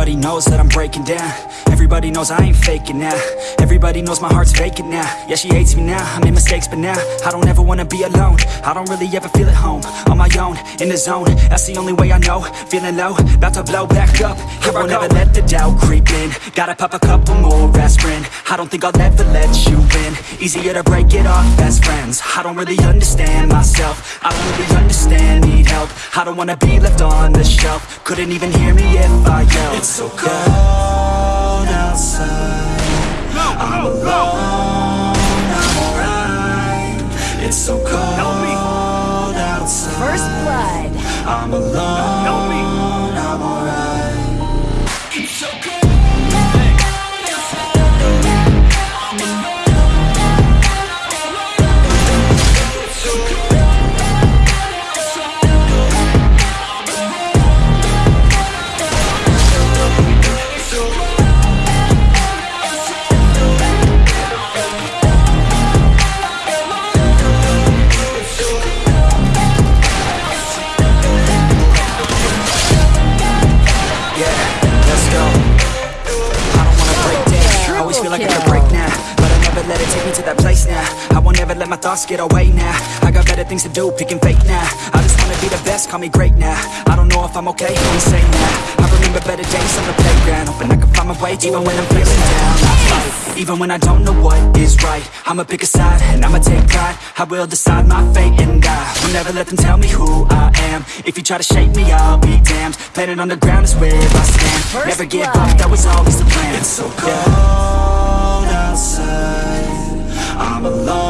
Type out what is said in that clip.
Everybody knows that I'm breaking down. Everybody knows I ain't faking now. Everybody knows my heart's vacant now. Yeah, she hates me now, I made mistakes but now I don't ever wanna be alone. I don't really ever feel at home On my own, in the zone. That's the only way I know. Feeling low, about to blow back up. Here I will never let the doubt creep in. Gotta pop a couple more aspirin. I don't think I'll ever let you in. Easier to break it off best friends. I don't really understand myself. I I don't wanna be left on the shelf. Couldn't even hear me if I yelled. It's so cold outside. I'm alone, I'm alright. It's so cold outside. First blood. I'm alone, thoughts get away now. I got better things to do, picking fake now. I just wanna be the best, call me great now. I don't know if I'm okay, I'm insane now. I remember better days on the playground, hoping I can find my way, even when I'm feeling down. I fight, even when I don't know what is right. I'ma pick a side, and I'ma take pride. I will decide my fate, and I will never let them tell me who I am. If you try to shape me, I'll be damned. Planet on the ground is where I stand. First Never give up, that was always the plan. It's so cold outside. I'm alone,